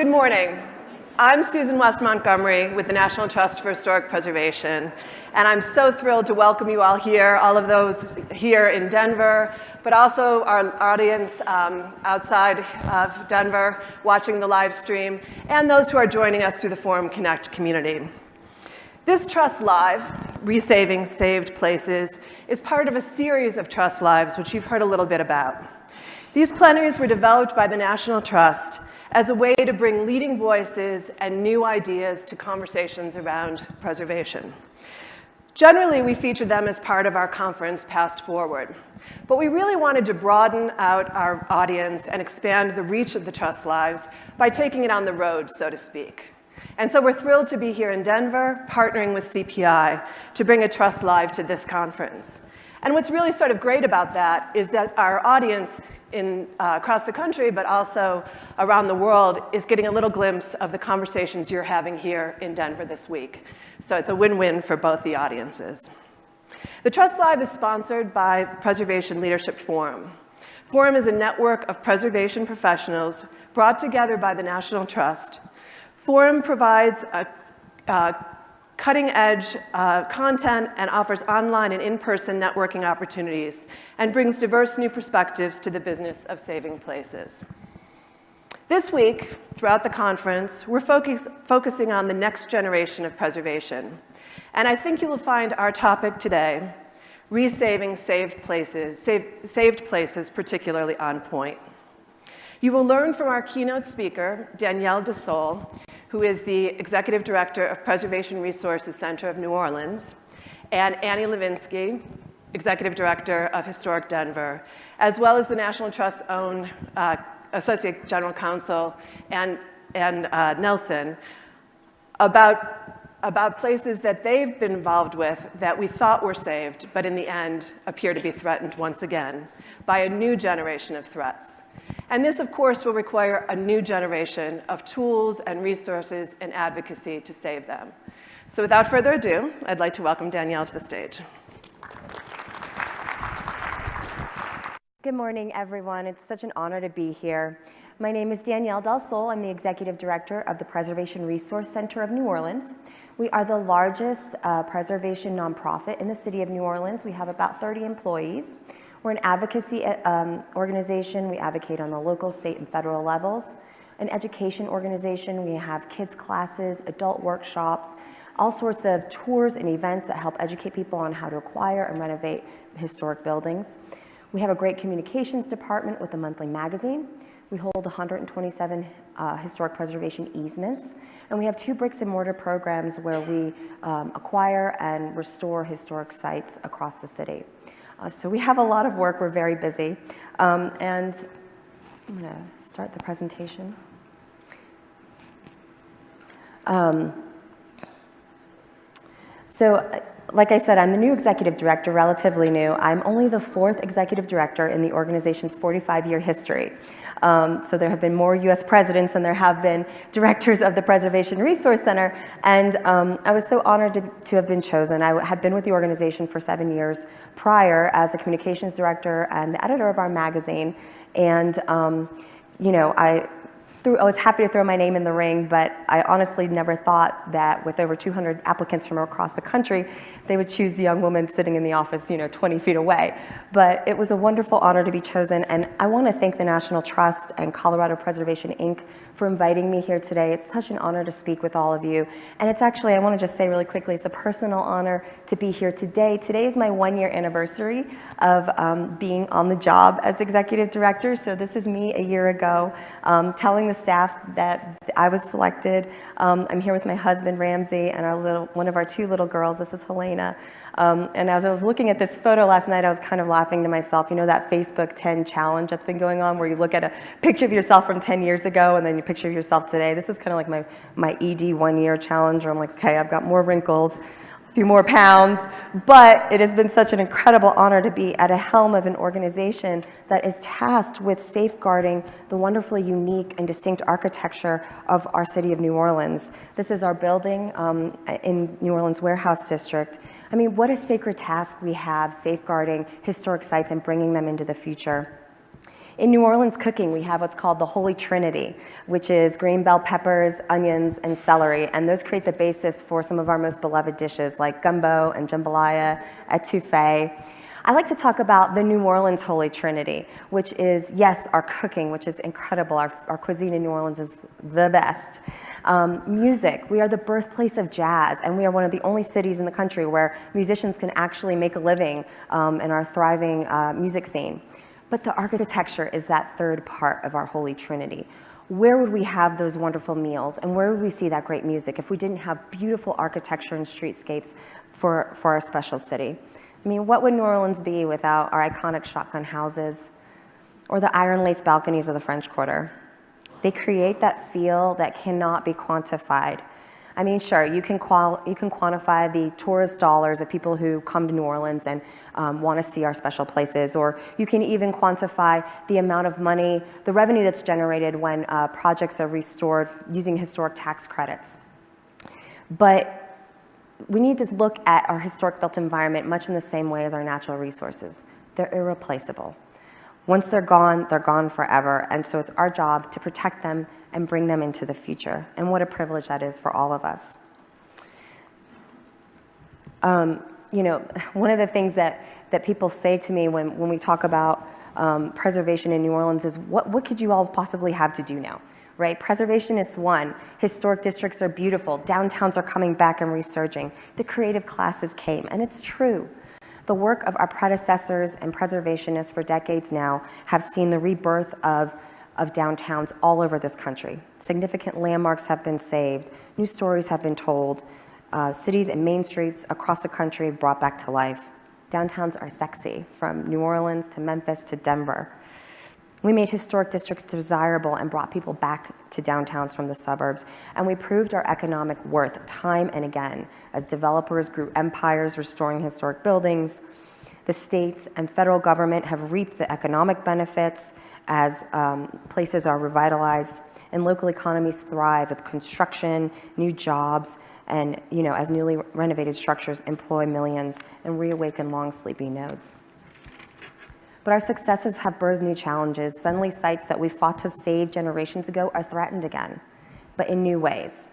Good morning. I'm Susan West Montgomery with the National Trust for Historic Preservation, and I'm so thrilled to welcome you all here, all of those here in Denver, but also our audience um, outside of Denver watching the live stream, and those who are joining us through the Forum Connect community. This Trust Live, Resaving Saved Places, is part of a series of Trust Lives, which you've heard a little bit about. These plenaries were developed by the National Trust as a way to bring leading voices and new ideas to conversations around preservation. Generally, we feature them as part of our conference, Past Forward. But we really wanted to broaden out our audience and expand the reach of the Trust Lives by taking it on the road, so to speak. And so we're thrilled to be here in Denver, partnering with CPI to bring a Trust Live to this conference. And what's really sort of great about that is that our audience in, uh, across the country, but also around the world, is getting a little glimpse of the conversations you're having here in Denver this week. So it's a win-win for both the audiences. The Trust Live is sponsored by the Preservation Leadership Forum. Forum is a network of preservation professionals brought together by the National Trust. Forum provides a, a cutting edge uh, content and offers online and in-person networking opportunities and brings diverse new perspectives to the business of saving places. This week, throughout the conference, we're focus, focusing on the next generation of preservation. And I think you will find our topic today, resaving saved places, save, saved places particularly on point. You will learn from our keynote speaker, Danielle Del Sol, who is the Executive Director of Preservation Resources Center of New Orleans, and Annie Levinsky, Executive Director of Historic Denver, as well as the National Trust's own uh, Associate General Counsel and, and uh, Nelson, about, about places that they've been involved with that we thought were saved, but in the end appear to be threatened once again by a new generation of threats. And this, of course, will require a new generation of tools and resources and advocacy to save them. So without further ado, I'd like to welcome Danielle to the stage. Good morning, everyone. It's such an honor to be here. My name is Danielle Del Sol. I'm the Executive Director of the Preservation Resource Center of New Orleans. We are the largest uh, preservation nonprofit in the city of New Orleans. We have about 30 employees. We're an advocacy um, organization. We advocate on the local, state, and federal levels. An education organization. We have kids classes, adult workshops, all sorts of tours and events that help educate people on how to acquire and renovate historic buildings. We have a great communications department with a monthly magazine. We hold 127 uh, historic preservation easements, and we have two bricks and mortar programs where we um, acquire and restore historic sites across the city. Uh, so we have a lot of work, we're very busy. Um, and I'm gonna start the presentation. Um, so like I said, I'm the new executive director, relatively new. I'm only the fourth executive director in the organization's 45-year history. Um, so there have been more US presidents than there have been directors of the Preservation Resource Center. And um, I was so honored to, to, have been chosen. I had been with the organization for seven years prior as the communications director and the editor of our magazine. And um, you know, I threw, I was happy to throw my name in the ring, but I honestly never thought that with over 200 applicants from across the country, they would choose the young woman sitting in the office, you know, 20 feet away. But it was a wonderful honor to be chosen, and I want to thank the National Trust and Colorado Preservation Inc. for inviting me here today. It's such an honor to speak with all of you. And it's actually, I want to just say really quickly, it's a personal honor to be here today. Today is my one year anniversary of um, being on the job as executive director. So this is me a year ago um, telling the staff that I was selected. Um, I'm here with my husband, Ramsey, and our little, one of our two little girls. This is Helena. Um, and as I was looking at this photo last night, I was kind of laughing to myself. You know that Facebook 10 challenge that's been going on where you look at a picture of yourself from 10 years ago and then you picture yourself today. This is kind of like my, my ED one year challenge where I'm like, okay, I've got more wrinkles few more pounds, but it has been such an incredible honor to be at a helm of an organization that is tasked with safeguarding the wonderfully unique and distinct architecture of our city of New Orleans. This is our building um, in New Orleans Warehouse District. I mean, what a sacred task we have safeguarding historic sites and bringing them into the future. In New Orleans cooking, we have what's called the Holy Trinity, which is green bell peppers, onions, and celery. And those create the basis for some of our most beloved dishes like gumbo and jambalaya, etouffee. I like to talk about the New Orleans Holy Trinity, which is, yes, our cooking, which is incredible. Our, our cuisine in New Orleans is the best. Um, music, we are the birthplace of jazz, and we are one of the only cities in the country where musicians can actually make a living um, in our thriving uh, music scene. But the architecture is that third part of our Holy Trinity. Where would we have those wonderful meals and where would we see that great music if we didn't have beautiful architecture and streetscapes for, for our special city? I mean, what would New Orleans be without our iconic shotgun houses or the iron lace balconies of the French Quarter? They create that feel that cannot be quantified I mean, sure, you can, qual you can quantify the tourist dollars of people who come to New Orleans and um, want to see our special places, or you can even quantify the amount of money, the revenue that's generated when uh, projects are restored using historic tax credits. But we need to look at our historic built environment much in the same way as our natural resources. They're irreplaceable. Once they're gone, they're gone forever, and so it's our job to protect them and bring them into the future. And what a privilege that is for all of us. Um, you know, one of the things that, that people say to me when, when we talk about um, preservation in New Orleans is, what, what could you all possibly have to do now? Right? Preservation is one. Historic districts are beautiful. Downtowns are coming back and resurging. The creative classes came, and it's true. The work of our predecessors and preservationists for decades now have seen the rebirth of of downtowns all over this country. Significant landmarks have been saved, new stories have been told, uh, cities and main streets across the country brought back to life. Downtowns are sexy, from New Orleans to Memphis to Denver. We made historic districts desirable and brought people back to downtowns from the suburbs. And we proved our economic worth time and again as developers grew empires restoring historic buildings, the states and federal government have reaped the economic benefits as um, places are revitalized and local economies thrive with construction, new jobs, and you know, as newly renovated structures employ millions and reawaken long sleepy nodes. But our successes have birthed new challenges. Suddenly sites that we fought to save generations ago are threatened again, but in new ways.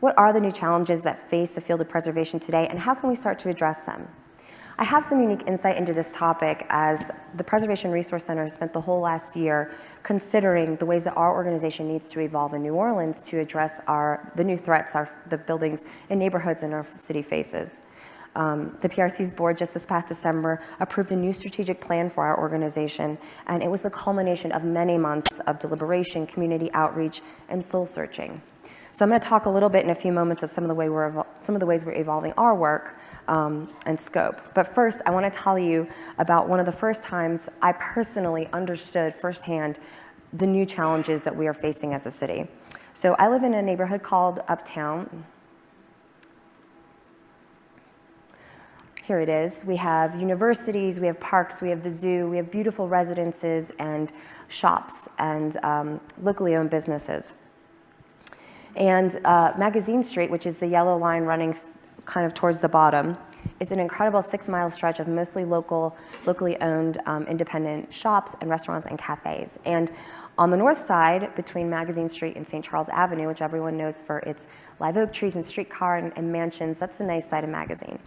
What are the new challenges that face the field of preservation today and how can we start to address them? I have some unique insight into this topic as the Preservation Resource Center spent the whole last year considering the ways that our organization needs to evolve in New Orleans to address our, the new threats our, the buildings and neighborhoods in our city faces. Um, the PRC's board just this past December approved a new strategic plan for our organization, and it was the culmination of many months of deliberation, community outreach, and soul searching. So I'm going to talk a little bit in a few moments of some of the, way we're some of the ways we're evolving our work um, and scope. But first, I want to tell you about one of the first times I personally understood firsthand the new challenges that we are facing as a city. So I live in a neighborhood called Uptown. Here it is. We have universities, we have parks, we have the zoo, we have beautiful residences and shops and um, locally owned businesses. And uh, Magazine Street, which is the yellow line running kind of towards the bottom, is an incredible six mile stretch of mostly local, locally owned um, independent shops and restaurants and cafes. And on the north side, between Magazine Street and St. Charles Avenue, which everyone knows for its live oak trees and streetcar and, and mansions, that's the nice side of Magazine.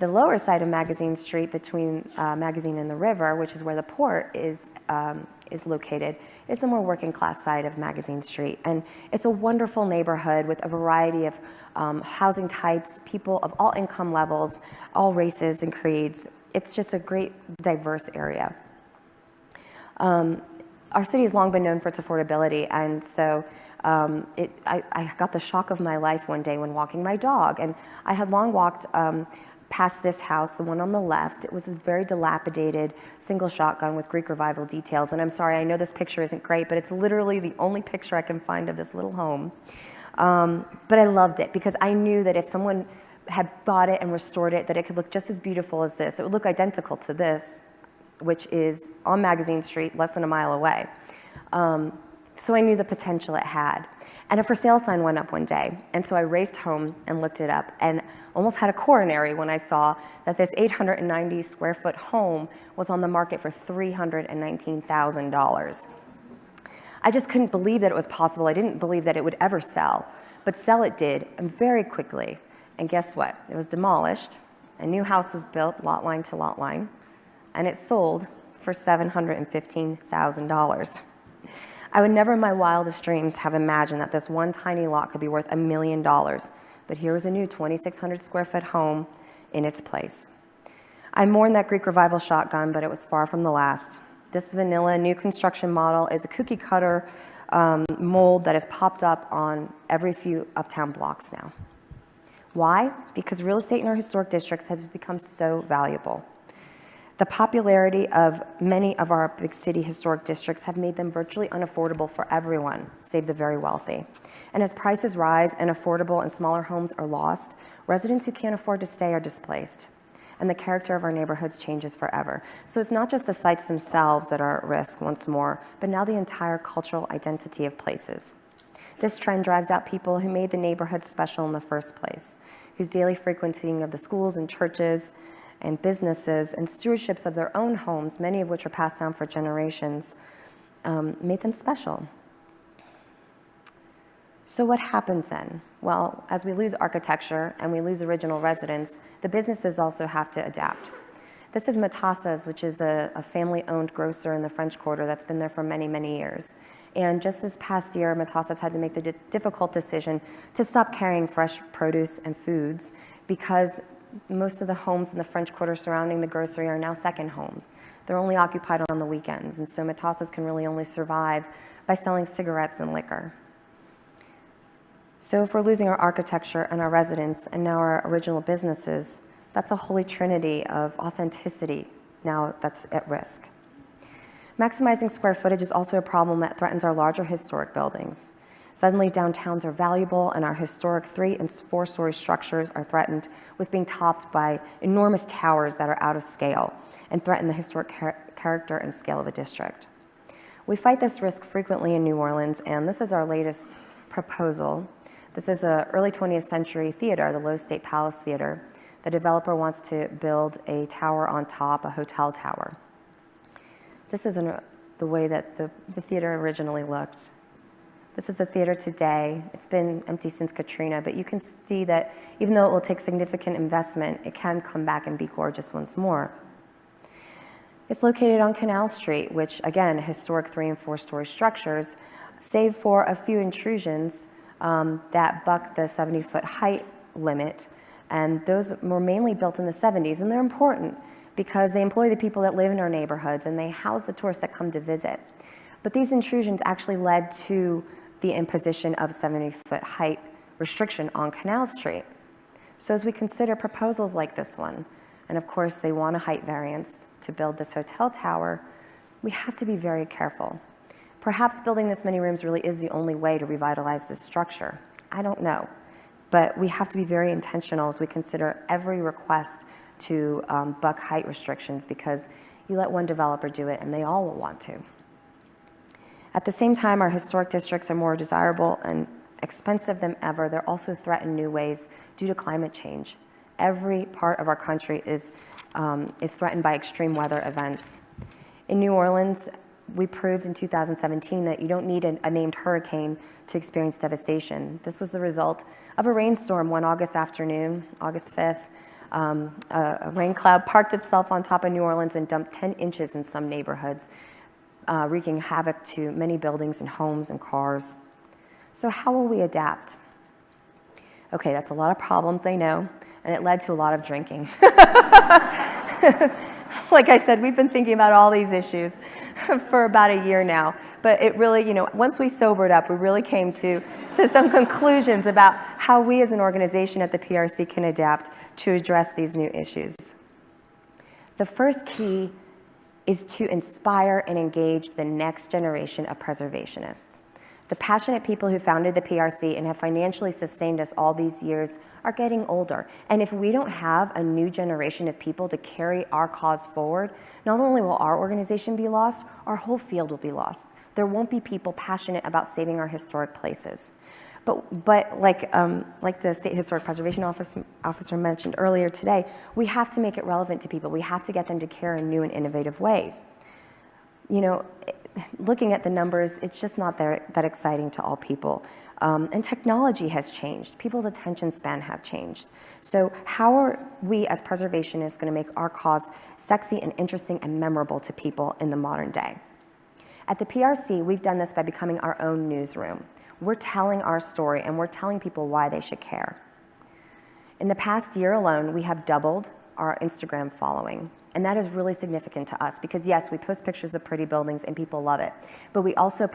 The lower side of Magazine Street between uh, Magazine and the river, which is where the port is, um, is located, is the more working class side of Magazine Street. And it's a wonderful neighborhood with a variety of um, housing types, people of all income levels, all races and creeds. It's just a great diverse area. Um, our city has long been known for its affordability, and so um, it, I, I, got the shock of my life one day when walking my dog. And I had long walked um, past this house, the one on the left. It was a very dilapidated single shotgun with Greek revival details. And I'm sorry, I know this picture isn't great, but it's literally the only picture I can find of this little home. Um, but I loved it because I knew that if someone had bought it and restored it, that it could look just as beautiful as this. It would look identical to this, which is on Magazine Street, less than a mile away. Um, So I knew the potential it had. And a for sale sign went up one day. And so I raced home and looked it up and almost had a coronary when I saw that this 890 square foot home was on the market for $319,000. I just couldn't believe that it was possible. I didn't believe that it would ever sell. But sell it did, and very quickly. And guess what? It was demolished. A new house was built, lot line to lot line, and it sold for $715,000. I would never in my wildest dreams have imagined that this one tiny lot could be worth a million dollars, but here was a new 2,600 square foot home in its place. I mourned that Greek revival shotgun, but it was far from the last. This vanilla new construction model is a cookie cutter um, mold that has popped up on every few uptown blocks now. Why? Because real estate in our historic districts has become so valuable. The popularity of many of our big city historic districts have made them virtually unaffordable for everyone, save the very wealthy. And as prices rise and affordable and smaller homes are lost, residents who can't afford to stay are displaced. And the character of our neighborhoods changes forever. So it's not just the sites themselves that are at risk once more, but now the entire cultural identity of places. This trend drives out people who made the neighborhood special in the first place, whose daily frequenting of the schools and churches, and businesses and stewardships of their own homes, many of which were passed down for generations, um, made them special. So what happens then? Well, as we lose architecture and we lose original residents, the businesses also have to adapt. This is Matassa's, which is a, a family-owned grocer in the French Quarter that's been there for many, many years. And just this past year, Matassa's had to make the difficult decision to stop carrying fresh produce and foods because most of the homes in the French Quarter surrounding the grocery are now second homes. They're only occupied on the weekends, and so Matassa's can really only survive by selling cigarettes and liquor. So if we're losing our architecture and our residents and now our original businesses, that's a holy trinity of authenticity now that's at risk. Maximizing square footage is also a problem that threatens our larger historic buildings. Suddenly, downtowns are valuable, and our historic three and four story structures are threatened with being topped by enormous towers that are out of scale and threaten the historic char character and scale of a district. We fight this risk frequently in New Orleans, and this is our latest proposal. This is an early 20th century theater, the Loew's State Palace Theater. The developer wants to build a tower on top, a hotel tower. This isn't the way that the, the theater originally looked. This is the theater today. It's been empty since Katrina, but you can see that even though it will take significant investment, it can come back and be gorgeous once more. It's located on Canal Street, which again, historic three and four story structures, save for a few intrusions um, that buck the 70 foot height limit. And those were mainly built in the 70s, and they're important because they employ the people that live in our neighborhoods and they house the tourists that come to visit. But these intrusions actually led to the imposition of 70-foot height restriction on Canal Street. So as we consider proposals like this one, and of course they want a height variance to build this hotel tower, we have to be very careful. Perhaps building this many rooms really is the only way to revitalize this structure. I don't know. But we have to be very intentional as we consider every request to um, buck height restrictions because you let one developer do it and they all will want to. At the same time, our historic districts are more desirable and expensive than ever. They're also threatened new ways due to climate change. Every part of our country is, um, is threatened by extreme weather events. In New Orleans, we proved in 2017 that you don't need a, a, named hurricane to experience devastation. This was the result of a rainstorm one August afternoon, August 5th. Um, a, a rain cloud parked itself on top of New Orleans and dumped 10 inches in some neighborhoods uh, wreaking havoc to many buildings and homes and cars. So how will we adapt? Okay, that's a lot of problems, I know, and it led to a lot of drinking. like I said, we've been thinking about all these issues for about a year now. But it really, you know, once we sobered up, we really came to, to some conclusions about how we as an organization at the PRC can adapt to address these new issues. The first key is to inspire and engage the next generation of preservationists. The passionate people who founded the PRC and have financially sustained us all these years are getting older. And if we don't have a new generation of people to carry our cause forward, not only will our organization be lost, our whole field will be lost. There won't be people passionate about saving our historic places. But, but like, um, like the State Historic Preservation Office, Officer mentioned earlier today, we have to make it relevant to people. We have to get them to care in new and innovative ways. You know, looking at the numbers, it's just not that, that exciting to all people. Um, and technology has changed. People's attention span have changed. So how are we as preservationists going to make our cause sexy and interesting and memorable to people in the modern day? At the PRC, we've done this by becoming our own newsroom. We're telling our story and we're telling people why they should care. In the past year alone, we have doubled our Instagram following. And that is really significant to us because yes, we post pictures of pretty buildings and people love it, but we also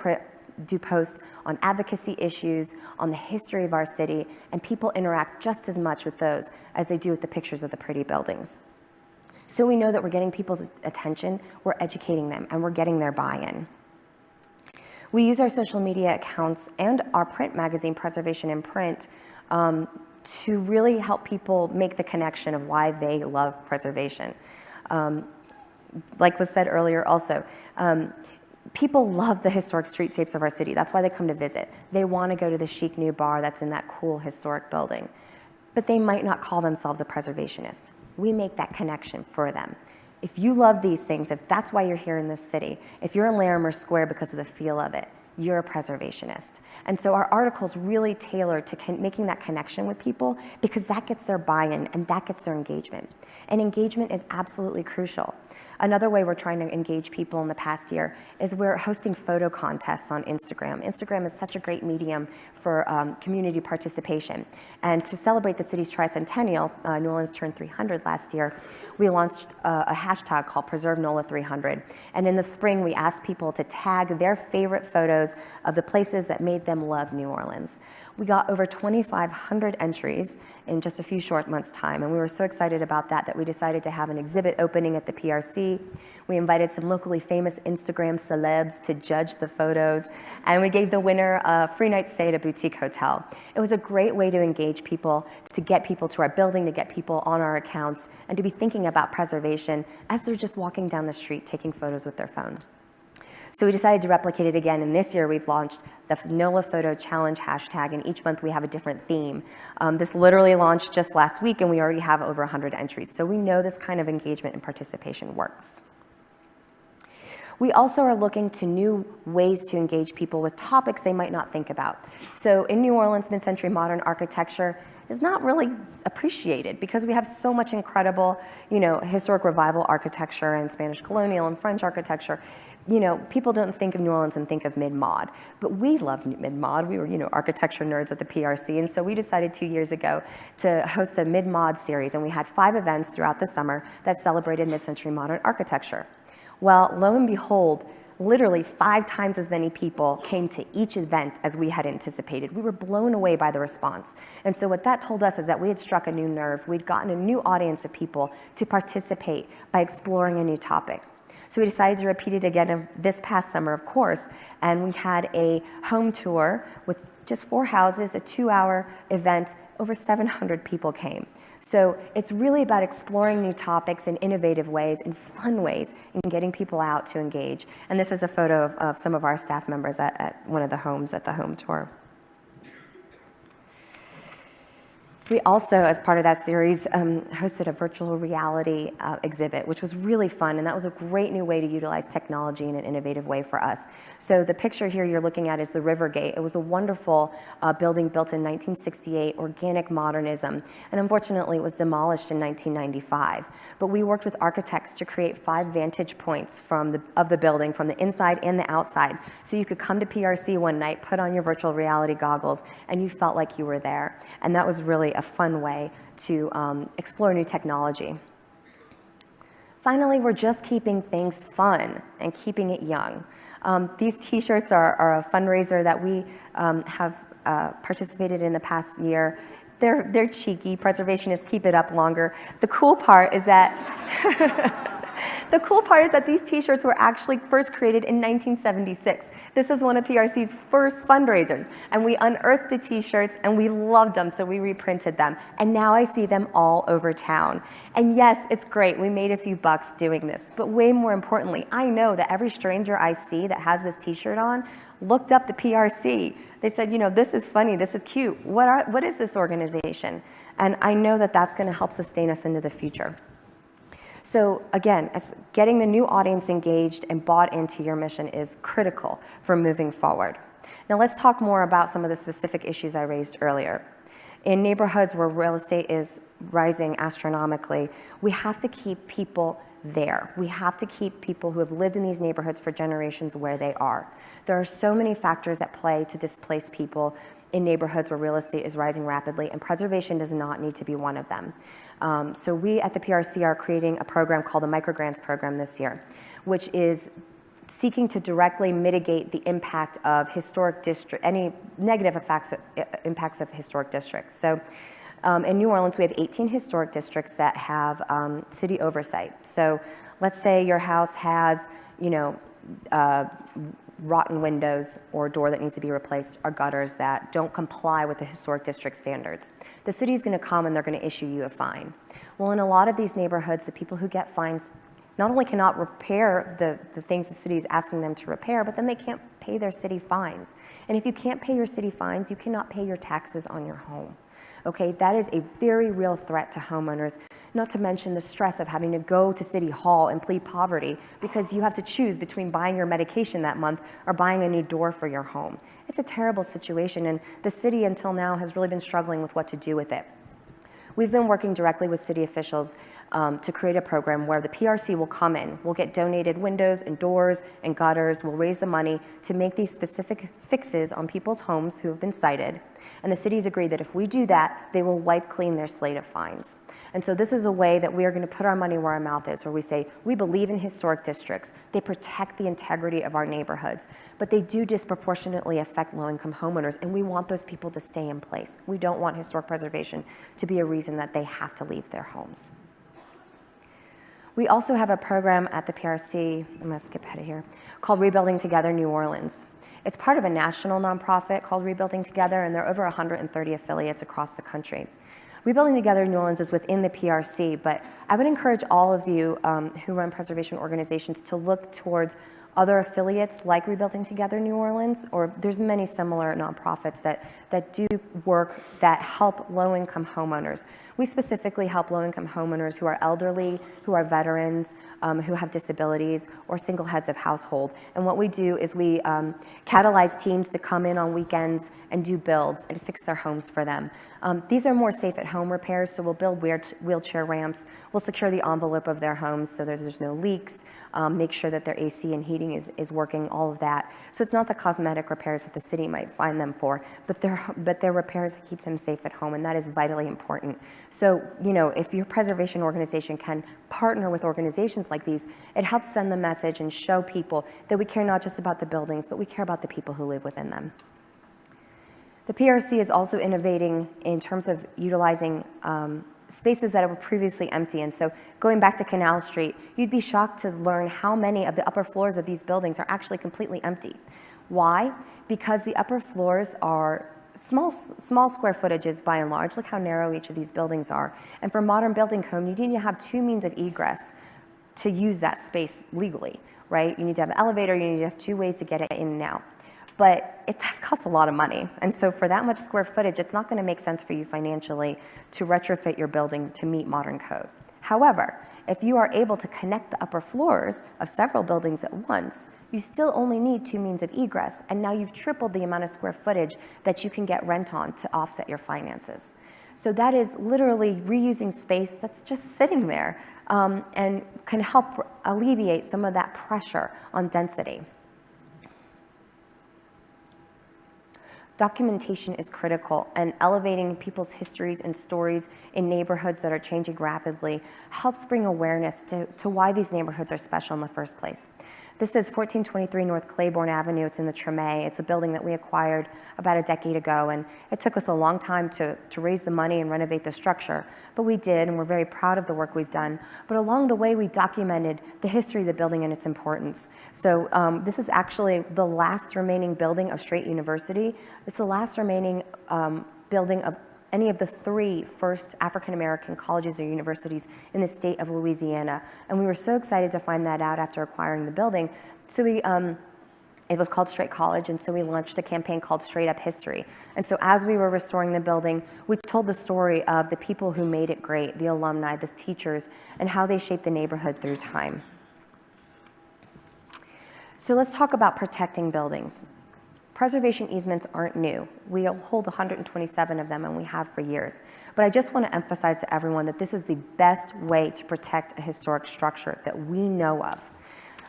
do posts on advocacy issues, on the history of our city, and people interact just as much with those as they do with the pictures of the pretty buildings. So we know that we're getting people's attention, we're educating them, and we're getting their buy-in. We use our social media accounts and our print magazine, Preservation in Print, um, to really help people make the connection of why they love preservation. Um, like was said earlier also, um, people love the historic streetscapes of our city. That's why they come to visit. They want to go to the chic new bar that's in that cool historic building. But they might not call themselves a preservationist. We make that connection for them. If you love these things, if that's why you're here in this city, if you're in Larimer Square because of the feel of it, you're a preservationist. And so our article's really tailored to making that connection with people because that gets their buy-in and that gets their engagement. And engagement is absolutely crucial. Another way we're trying to engage people in the past year is we're hosting photo contests on Instagram. Instagram is such a great medium for um, community participation. And to celebrate the city's tricentennial, uh, New Orleans turned 300 last year, we launched uh, a hashtag called Preserve NOLA 300. And in the spring, we asked people to tag their favorite photos of the places that made them love New Orleans. We got over 2,500 entries in just a few short months' time, and we were so excited about that that we decided to have an exhibit opening at the PRC. We invited some locally famous Instagram celebs to judge the photos, and we gave the winner a free night stay at a boutique hotel. It was a great way to engage people, to get people to our building, to get people on our accounts, and to be thinking about preservation as they're just walking down the street taking photos with their phone. So we decided to replicate it again, and this year we've launched the NOLA Photo Challenge hashtag, and each month we have a different theme. Um, this literally launched just last week, and we already have over 100 entries. So we know this kind of engagement and participation works. We also are looking to new ways to engage people with topics they might not think about. So in New Orleans, mid-century modern architecture is not really appreciated because we have so much incredible, you know, historic revival architecture and Spanish colonial and French architecture. You know, people don't think of New Orleans and think of mid-mod, but we love mid-mod. We were, you know, architecture nerds at the PRC, and so we decided two years ago to host a mid-mod series, and we had five events throughout the summer that celebrated mid-century modern architecture. Well, lo and behold, literally five times as many people came to each event as we had anticipated. We were blown away by the response. And so what that told us is that we had struck a new nerve. We'd gotten a new audience of people to participate by exploring a new topic. So we decided to repeat it again this past summer, of course, and we had a home tour with just four houses, a two-hour event. Over 700 people came. So it's really about exploring new topics in innovative ways, in fun ways, and getting people out to engage. And this is a photo of, of some of our staff members at, at one of the homes at the home tour. We also, as part of that series, um, hosted a virtual reality uh, exhibit, which was really fun, and that was a great new way to utilize technology in an innovative way for us. So the picture here you're looking at is the River Gate. It was a wonderful uh, building built in 1968, organic modernism, and unfortunately it was demolished in 1995. But we worked with architects to create five vantage points from the, of the building, from the inside and the outside, so you could come to PRC one night, put on your virtual reality goggles, and you felt like you were there. And that was really a fun way to um, explore new technology. Finally, we're just keeping things fun and keeping it young. Um, these t-shirts are, are, a fundraiser that we um, have uh, participated in the past year. They're, they're cheeky, preservationists keep it up longer. The cool part is that the cool part is that these t-shirts were actually first created in 1976. This is one of PRC's first fundraisers. And we unearthed the t-shirts and we loved them, so we reprinted them. And now I see them all over town. And yes, it's great. We made a few bucks doing this. But way more importantly, I know that every stranger I see that has this t-shirt on looked up the PRC. They said, you know, this is funny, this is cute. What, are, what is this organization? And I know that that's going to help sustain us into the future. So again, getting the new audience engaged and bought into your mission is critical for moving forward. Now let's talk more about some of the specific issues I raised earlier. In neighborhoods where real estate is rising astronomically, we have to keep people there. We have to keep people who have lived in these neighborhoods for generations where they are. There are so many factors at play to displace people in neighborhoods where real estate is rising rapidly, and preservation does not need to be one of them. Um, so we at the PRC are creating a program called the Microgrants Program this year, which is seeking to directly mitigate the impact of historic district, any negative effects, impacts of historic districts. So um, in New Orleans, we have 18 historic districts that have um, city oversight. So let's say your house has, you know, uh, rotten windows or door that needs to be replaced or gutters that don't comply with the historic district standards. The city is going to come and they're going to issue you a fine. Well, in a lot of these neighborhoods, the people who get fines not only cannot repair the, the things the city is asking them to repair, but then they can't pay their city fines. And if you can't pay your city fines, you cannot pay your taxes on your home. Okay, that is a very real threat to homeowners, not to mention the stress of having to go to City Hall and plead poverty because you have to choose between buying your medication that month or buying a new door for your home. It's a terrible situation, and the city until now has really been struggling with what to do with it. We've been working directly with city officials um, to create a program where the PRC will come in. We'll get donated windows and doors and gutters. We'll raise the money to make these specific fixes on people's homes who have been cited. And the cities agreed that if we do that, they will wipe clean their slate of fines. And so this is a way that we are going to put our money where our mouth is, where we say, we believe in historic districts. They protect the integrity of our neighborhoods, but they do disproportionately affect low-income homeowners, and we want those people to stay in place. We don't want historic preservation to be a reason that they have to leave their homes. We also have a program at the PRC, I'm going to skip ahead of here, called Rebuilding Together New Orleans. It's part of a national nonprofit called Rebuilding Together, and there are over 130 affiliates across the country. Rebuilding Together New Orleans is within the PRC, but I would encourage all of you um, who run preservation organizations to look towards other affiliates like Rebuilding Together New Orleans, or there's many similar nonprofits that, that do work that help low-income homeowners. We specifically help low-income homeowners who are elderly, who are veterans, um, who have disabilities, or single heads of household. And what we do is we um, catalyze teams to come in on weekends and do builds and fix their homes for them. Um, these are more safe at home repairs, so we'll build wheelchair ramps, we'll secure the envelope of their homes so there's, there's no leaks, um, make sure that their AC and heating is, is working, all of that. So it's not the cosmetic repairs that the city might find them for, but they're, but repairs that keep them safe at home, and that is vitally important. So, you know, if your preservation organization can partner with organizations like these, it helps send the message and show people that we care not just about the buildings, but we care about the people who live within them. The PRC is also innovating in terms of utilizing um, spaces that were previously empty. And so going back to Canal Street, you'd be shocked to learn how many of the upper floors of these buildings are actually completely empty. Why? Because the upper floors are small, small square footages by and large. Look how narrow each of these buildings are. And for modern building code, you need to have two means of egress to use that space legally, right? You need to have an elevator, you need to have two ways to get it in and out but it costs a lot of money. And so for that much square footage, it's not gonna make sense for you financially to retrofit your building to meet modern code. However, if you are able to connect the upper floors of several buildings at once, you still only need two means of egress, and now you've tripled the amount of square footage that you can get rent on to offset your finances. So that is literally reusing space that's just sitting there um, and can help alleviate some of that pressure on density. Documentation is critical and elevating people's histories and stories in neighborhoods that are changing rapidly helps bring awareness to, to why these neighborhoods are special in the first place. This is 1423 North Claiborne Avenue. It's in the Treme. It's a building that we acquired about a decade ago, and it took us a long time to, to raise the money and renovate the structure. But we did, and we're very proud of the work we've done. But along the way, we documented the history of the building and its importance. So um, this is actually the last remaining building of Straight University. It's the last remaining um, building of any of the three first African American colleges or universities in the state of Louisiana. And we were so excited to find that out after acquiring the building. So we, um, it was called Straight College, and so we launched a campaign called Straight Up History. And so as we were restoring the building, we told the story of the people who made it great, the alumni, the teachers, and how they shaped the neighborhood through time. So let's talk about protecting buildings. Preservation easements aren't new. We hold 127 of them and we have for years. But I just want to emphasize to everyone that this is the best way to protect a historic structure that we know of.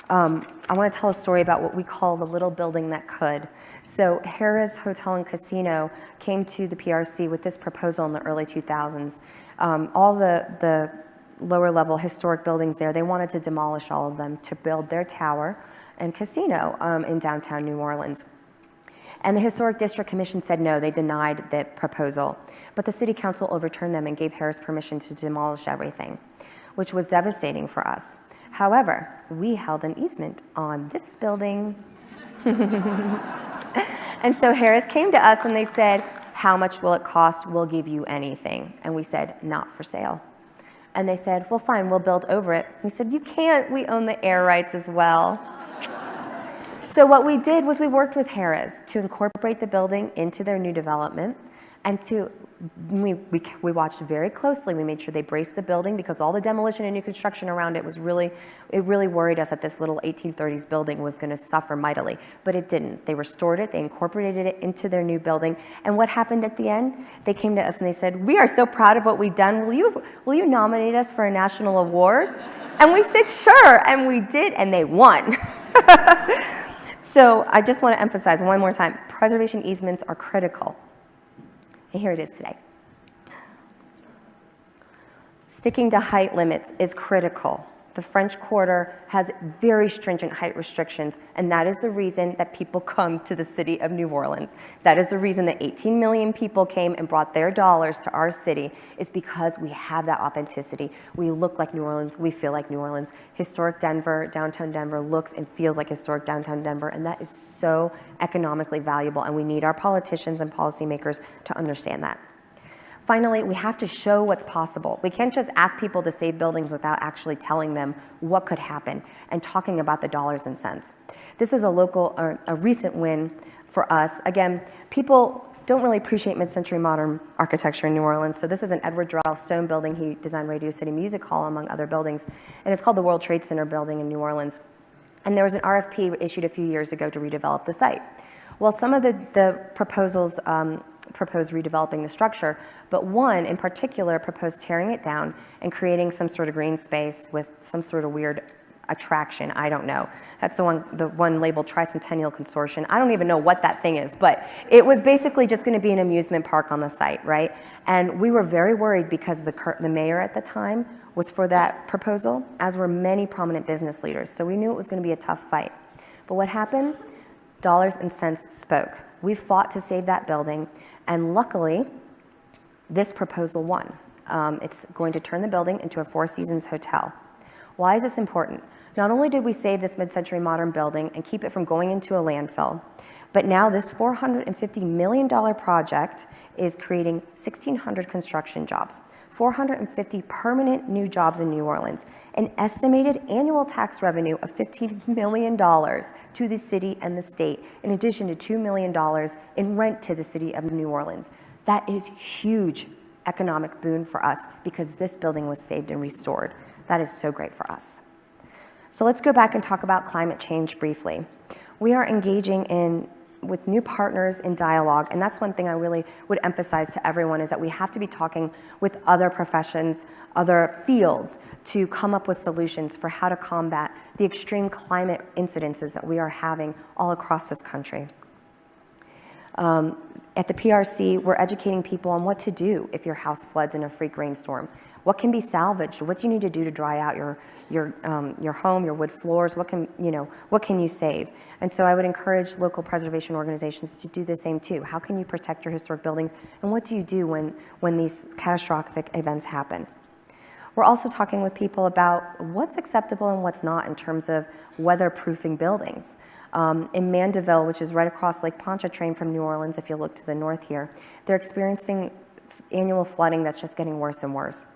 Um, I want to tell a story about what we call the little building that could. So Harrah's Hotel and Casino came to the PRC with this proposal in the early 2000s. Um, all the, the lower level historic buildings there, they wanted to demolish all of them to build their tower and casino um, in downtown New Orleans. And the Historic District Commission said no, they denied the proposal. But the City Council overturned them and gave Harrah's permission to demolish everything, which was devastating for us. However, we held an easement on this building. and so Harrah's came to us and they said, how much will it cost? We'll give you anything. And we said, not for sale. And they said, well, fine, we'll build over it. We said, you can't, we own the air rights as well. So what we did was we worked with Harrah's to incorporate the building into their new development and to, we, we, we watched very closely. We made sure they braced the building because all the demolition and new construction around it was really, it really worried us that this little 1830s building was gonna suffer mightily, but it didn't. They restored it, they incorporated it into their new building. And what happened at the end? They came to us and they said, we are so proud of what we've done. Will you, will you nominate us for a national award? And we said, sure, and we did, and they won. So I just want to emphasize one more time, preservation easements are critical. And here it is today. Sticking to height limits is critical. The French Quarter has very stringent height restrictions, and that is the reason that people come to the city of New Orleans. That is the reason that 18 million people came and brought their dollars to our city, is because we have that authenticity. We look like New Orleans, we feel like New Orleans. Historic Denver, downtown Denver looks and feels like historic downtown Denver, and that is so economically valuable, and we need our politicians and policymakers to understand that. Finally, we have to show what's possible. We can't just ask people to save buildings without actually telling them what could happen and talking about the dollars and cents. This is a local, or a recent win for us. Again, people don't really appreciate mid-century modern architecture in New Orleans. So this is an Edward Durell Stone building. He designed Radio City Music Hall, among other buildings. And it's called the World Trade Center building in New Orleans. And there was an RFP issued a few years ago to redevelop the site. Well, some of the, the proposals um, proposed redeveloping the structure, but one in particular proposed tearing it down and creating some sort of green space with some sort of weird attraction. I don't know. That's the one, the one labeled Tricentennial Consortium. I don't even know what that thing is, but it was basically just going to be an amusement park on the site, right? And we were very worried because the, the mayor at the time was for that proposal, as were many prominent business leaders. So we knew it was going to be a tough fight. But what happened? Dollars and cents spoke. We fought to save that building, and luckily, this proposal won. Um, it's going to turn the building into a Four Seasons hotel. Why is this important? Not only did we save this mid-century modern building and keep it from going into a landfill, but now this $450 million project is creating 1,600 construction jobs. 450 permanent new jobs in New Orleans, an estimated annual tax revenue of $15 million to the city and the state, in addition to $2 million in rent to the city of New Orleans. That is huge economic boon for us because this building was saved and restored. That is so great for us. So let's go back and talk about climate change briefly. We are engaging in with new partners in dialogue. And that's one thing I really would emphasize to everyone is that we have to be talking with other professions, other fields to come up with solutions for how to combat the extreme climate incidences that we are having all across this country. Um, at the PRC, we're educating people on what to do if your house floods in a freak rainstorm. What can be salvaged? What do you need to do to dry out your, your, um, your home, your wood floors? What can, you know, what can you save? And so I would encourage local preservation organizations to do the same too. How can you protect your historic buildings? And what do you do when, when these catastrophic events happen? We're also talking with people about what's acceptable and what's not in terms of weatherproofing buildings. Um, in Mandeville, which is right across Lake Pontchartrain from New Orleans, if you look to the north here, they're experiencing annual flooding that's just getting worse and worse.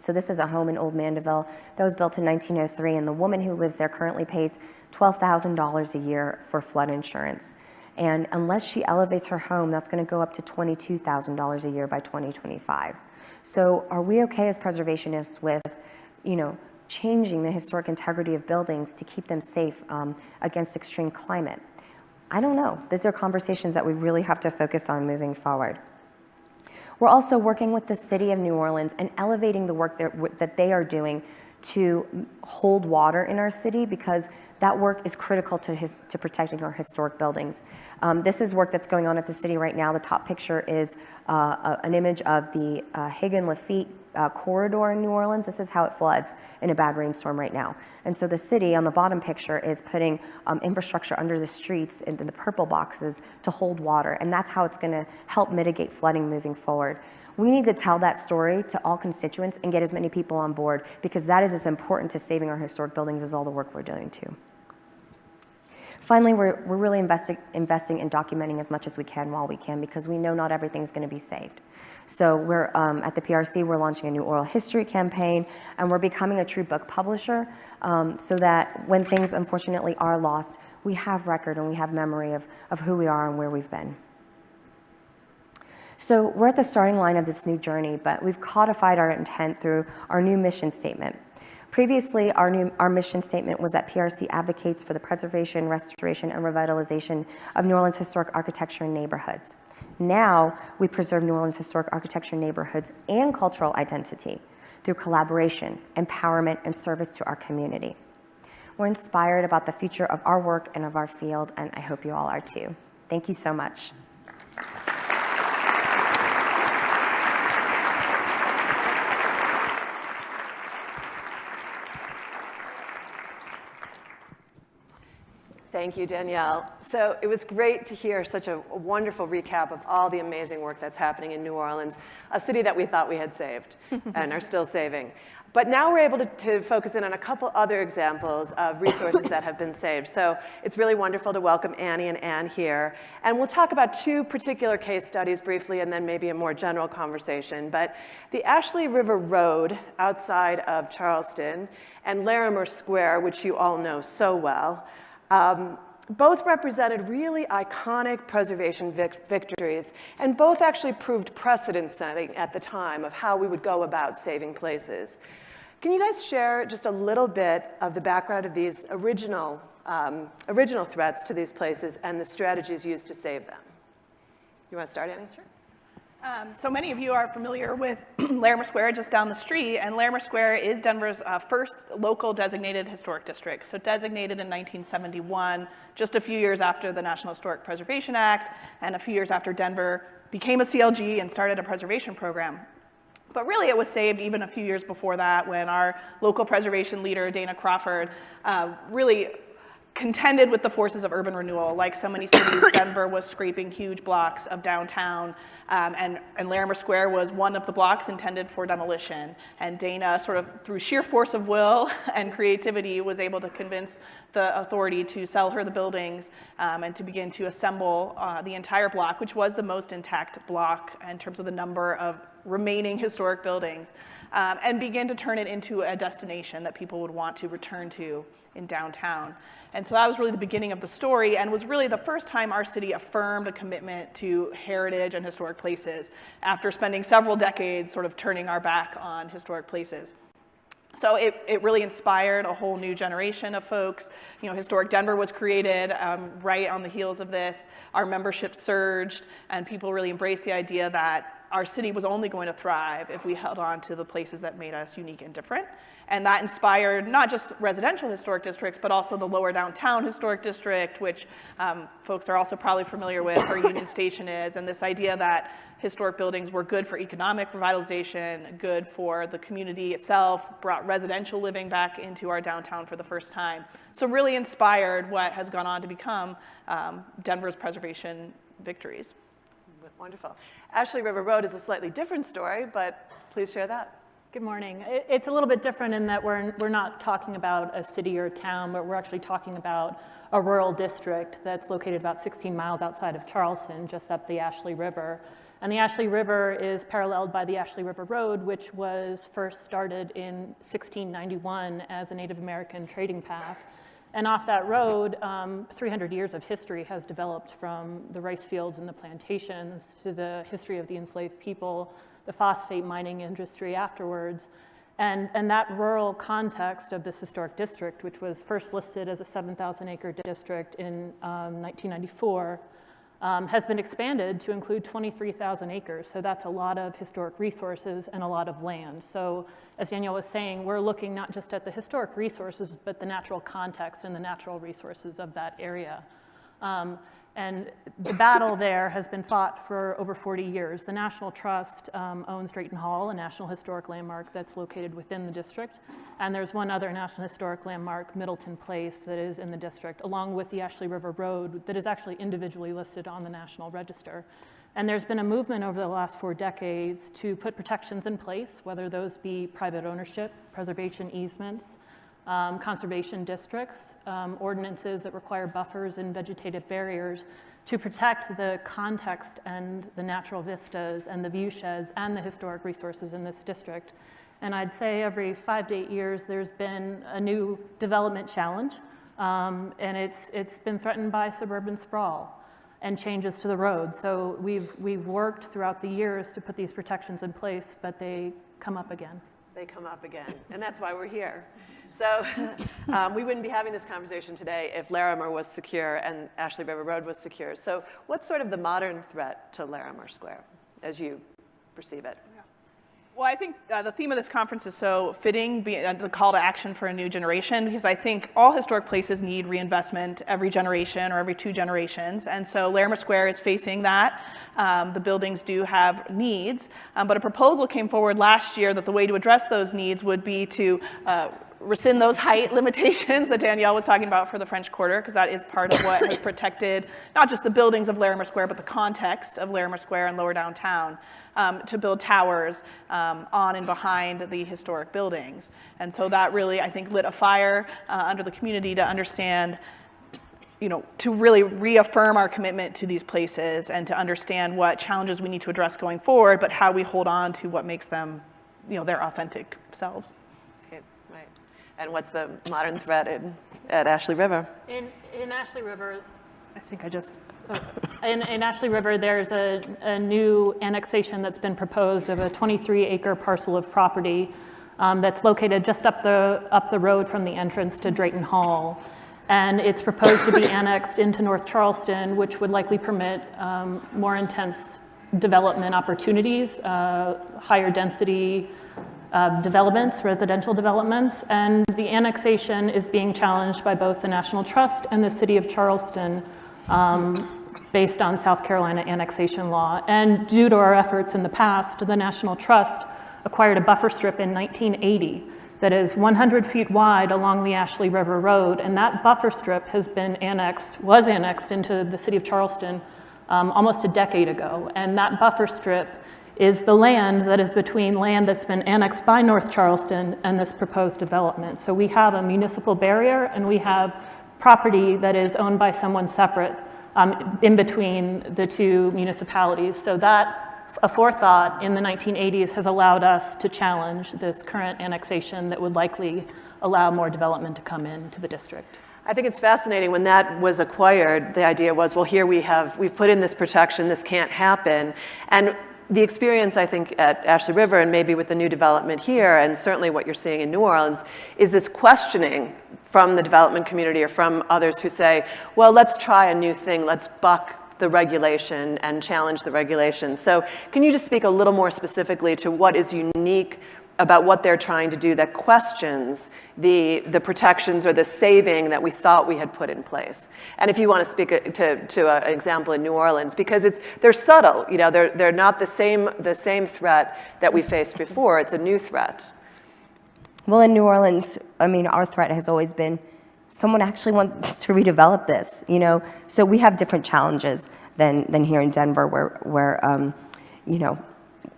So this is a home in Old Mandeville that was built in 1903, and the woman who lives there currently pays $12,000 a year for flood insurance. And unless she elevates her home, that's going to go up to $22,000 a year by 2025. So are we okay as preservationists with, you know, changing the historic integrity of buildings to keep them safe um, against extreme climate? I don't know. These are conversations that we really have to focus on moving forward. We're also working with the city of New Orleans and elevating the work that they are doing to hold water in our city because that work is critical to, his, to protecting our historic buildings. Um, this is work that's going on at the city right now. The top picture is uh, a, an image of the uh, Hagan Lafitte uh, corridor in New Orleans. This is how it floods in a bad rainstorm right now. And so the city on the bottom picture is putting um, infrastructure under the streets in the purple boxes to hold water. And that's how it's going to help mitigate flooding moving forward. We need to tell that story to all constituents and get as many people on board because that is as important to saving our historic buildings as all the work we're doing too. Finally, we're, we're really investing, investing in documenting as much as we can while we can because we know not everything's going to be saved. So we're um, at the PRC, we're launching a new oral history campaign, and we're becoming a true book publisher um, so that when things unfortunately are lost, we have record and we have memory of, of who we are and where we've been. So we're at the starting line of this new journey, but we've codified our intent through our new mission statement. Previously, our, new, our mission statement was that PRC advocates for the preservation, restoration, and revitalization of New Orleans historic architecture and neighborhoods. Now, we preserve New Orleans historic architecture neighborhoods and cultural identity through collaboration, empowerment, and service to our community. We're inspired about the future of our work and of our field, and I hope you all are too. Thank you so much. Thank you, Danielle. So it was great to hear such a, wonderful recap of all the amazing work that's happening in New Orleans, a city that we thought we had saved and are still saving. But now we're able to, to, focus in on a couple other examples of resources that have been saved. So it's really wonderful to welcome Annie and Ann here. And we'll talk about two particular case studies briefly and then maybe a more general conversation. But the Ashley River Road outside of Charleston and Larimer Square, which you all know so well, um, both represented really iconic preservation vic victories, and both actually proved precedent setting at the time of how we would go about saving places. Can you guys share just a little bit of the background of these original, um, original threats to these places and the strategies used to save them? You want to start, Annie? Sure. Um, so many of you are familiar with Larimer Square just down the street, and Larimer Square is Denver's uh, first local designated historic district. So designated in 1971, just a few years after the National Historic Preservation Act, and a few years after Denver became a CLG and started a preservation program. But really, it was saved even a few years before that when our local preservation leader, Dana Crawford, uh, really contended with the forces of urban renewal. Like so many cities, Denver was scraping huge blocks of downtown, um, and, and Larimer Square was one of the blocks intended for demolition. And Dana, sort of through sheer force of will and creativity, was able to convince the authority to sell her the buildings um, and to begin to assemble uh, the entire block, which was the most intact block in terms of the number of remaining historic buildings, um, and begin to turn it into a destination that people would want to return to in downtown. And so that was really the beginning of the story and was really the first time our city affirmed a commitment to heritage and historic places after spending several decades sort of turning our back on historic places. So it, it really inspired a whole new generation of folks. You know, Historic Denver was created um, right on the heels of this. Our membership surged, and people really embraced the idea that our city was only going to thrive if we held on to the places that made us unique and different. And that inspired not just residential historic districts, but also the lower downtown historic district, which um, folks are also probably familiar with, where Union Station is, and this idea that historic buildings were good for economic revitalization, good for the community itself, brought residential living back into our downtown for the first time. So really inspired what has gone on to become um, Denver's preservation victories. Wonderful. Ashley River Road is a slightly different story, but please share that. Good morning. It's a little bit different in that we're, we're not talking about a city or a town, but we're actually talking about a rural district that's located about 16 miles outside of Charleston, just up the Ashley River. And the Ashley River is paralleled by the Ashley River Road, which was first started in 1691 as a Native American trading path. And off that road, um, 300 years of history has developed from the rice fields and the plantations to the history of the enslaved people, the phosphate mining industry afterwards. And, and that rural context of this historic district, which was first listed as a 7,000 acre district in um, 1994, um, has been expanded to include 23,000 acres. So that's a lot of historic resources and a lot of land. So as Danielle was saying, we're looking not just at the historic resources, but the natural context and the natural resources of that area. Um, and the battle there has been fought for over 40 years. The National Trust um, owns Drayton Hall, a National Historic Landmark that's located within the district. And there's one other National Historic Landmark, Middleton Place, that is in the district, along with the Ashley River Road that is actually individually listed on the National Register. And there's been a movement over the last four decades to put protections in place, whether those be private ownership, preservation easements, um, conservation districts, um, ordinances that require buffers and vegetative barriers to protect the context and the natural vistas and the view sheds and the historic resources in this district. And I'd say every five to eight years, there's been a new development challenge, um, and it's, it's been threatened by suburban sprawl and changes to the road. So we've, we've worked throughout the years to put these protections in place, but they come up again. They come up again, and that's why we're here. So um, we wouldn't be having this conversation today if Larimer was secure and Ashley River Road was secure. So what's sort of the modern threat to Larimer Square as you perceive it? Well, I think uh, the theme of this conference is so fitting, be, uh, the call to action for a new generation, because I think all historic places need reinvestment every generation or every two generations. And so Larimer Square is facing that. Um, the buildings do have needs, um, but a proposal came forward last year that the way to address those needs would be to uh, rescind those height limitations that Danielle was talking about for the French Quarter, because that is part of what has protected not just the buildings of Larimer Square, but the context of Larimer Square and lower downtown, um, to build towers um, on and behind the historic buildings. And so that really, I think, lit a fire uh, under the community to understand you know, to really reaffirm our commitment to these places and to understand what challenges we need to address going forward, but how we hold on to what makes them, you know, their authentic selves. Right, right. And what's the modern threat in, at Ashley River? In, in Ashley River, I think I just, in, in Ashley River, there's a, a new annexation that's been proposed of a 23 acre parcel of property um, that's located just up the, up the road from the entrance to Drayton Hall. And it's proposed to be annexed into North Charleston, which would likely permit um, more intense development opportunities, uh, higher density uh, developments, residential developments, and the annexation is being challenged by both the National Trust and the City of Charleston um, based on South Carolina annexation law. And due to our efforts in the past, the National Trust acquired a buffer strip in 1980 that is 100 feet wide along the Ashley River Road, and that buffer strip has been annexed, was annexed into the City of Charleston um, almost a decade ago. And that buffer strip is the land that is between land that's been annexed by North Charleston and this proposed development. So we have a municipal barrier and we have property that is owned by someone separate um, in between the two municipalities. So that a forethought in the 1980s has allowed us to challenge this current annexation that would likely allow more development to come into the district. I think it's fascinating when that was acquired, the idea was, well, here we have, we've put in this protection, this can't happen. And the experience, I think, at Ashley River and maybe with the new development here, and certainly what you're seeing in New Orleans, is this questioning from the development community or from others who say, well, let's try a new thing, let's buck the regulation and challenge the regulation. So can you just speak a little more specifically to what is unique about what they're trying to do that questions the, the protections or the saving that we thought we had put in place. And if you want to speak to, to an example in New Orleans, because it's, they're subtle, you know, they're, they're not the same, the same threat that we faced before, it's a new threat. Well, in New Orleans, I mean, our threat has always been someone actually wants to redevelop this, you know? So we have different challenges than, than here in Denver where, where um, you know,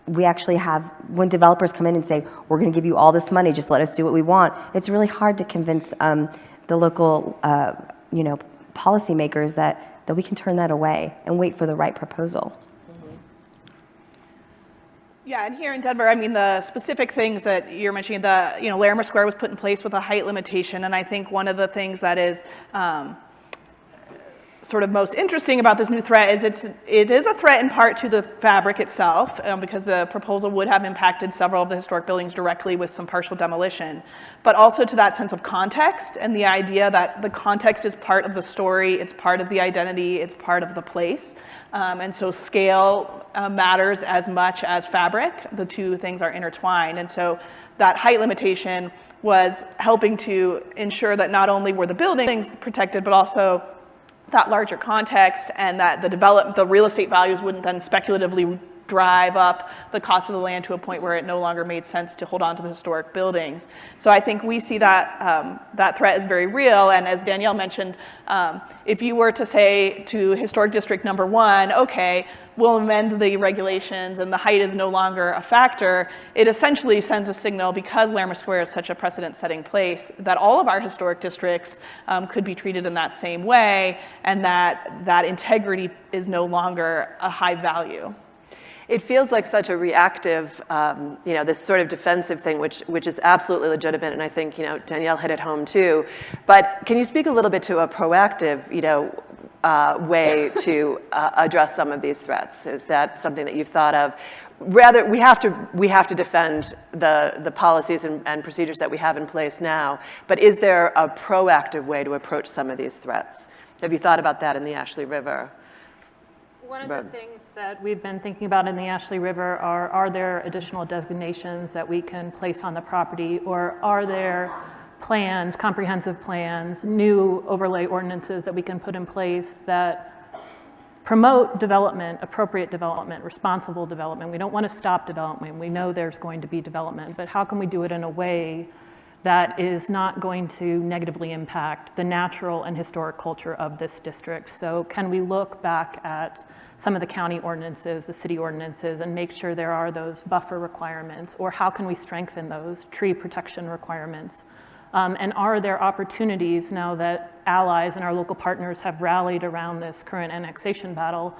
we actually have, when developers come in and say, we're going to give you all this money, just let us do what we want, it's really hard to convince um, the local, uh, you know, policymakers that, that we can turn that away and wait for the right proposal. Yeah, and here in Denver, I mean, the specific things that you're mentioning, the, you know, Larimer Square was put in place with a height limitation, and I think one of the things that is, um, sort of most interesting about this new threat is it's, it is a threat in part to the fabric itself um, because the proposal would have impacted several of the historic buildings directly with some partial demolition, but also to that sense of context and the idea that the context is part of the story, it's part of the identity, it's part of the place. Um, and so scale uh, matters as much as fabric. The two things are intertwined. And so that height limitation was helping to ensure that not only were the buildings protected, but also that larger context and that the develop the real estate values wouldn't then speculatively drive up the cost of the land to a point where it no longer made sense to hold on to the historic buildings. So I think we see that, um, that threat is very real. And as Danielle mentioned, um, if you were to say to historic district number one, okay, we'll amend the regulations and the height is no longer a factor, it essentially sends a signal because Larimer Square is such a precedent-setting place that all of our historic districts um, could be treated in that same way and that that integrity is no longer a high value. It feels like such a reactive, um, you know, this sort of defensive thing, which, which is absolutely legitimate, and I think, you know, Danielle hit it home too. But can you speak a little bit to a proactive, you know, uh, way to uh, address some of these threats? Is that something that you've thought of? Rather, we have to, we have to defend the, the policies and, and procedures that we have in place now, but is there a proactive way to approach some of these threats? Have you thought about that in the Ashley River? One of the things that we've been thinking about in the Ashley River are, are there additional designations that we can place on the property, or are there plans, comprehensive plans, new overlay ordinances that we can put in place that promote development, appropriate development, responsible development. We don't want to stop development. We know there's going to be development, but how can we do it in a way that is not going to negatively impact the natural and historic culture of this district. So can we look back at some of the county ordinances, the city ordinances, and make sure there are those buffer requirements, or how can we strengthen those tree protection requirements? Um, and are there opportunities now that allies and our local partners have rallied around this current annexation battle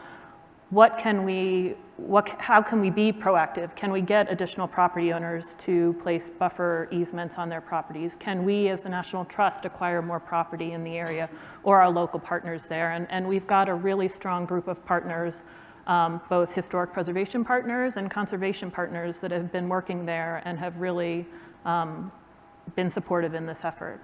what can we, what, how can we be proactive? Can we get additional property owners to place buffer easements on their properties? Can we, as the National Trust, acquire more property in the area or our local partners there? And, and we've got a really strong group of partners, um, both historic preservation partners and conservation partners that have been working there and have really um, been supportive in this effort.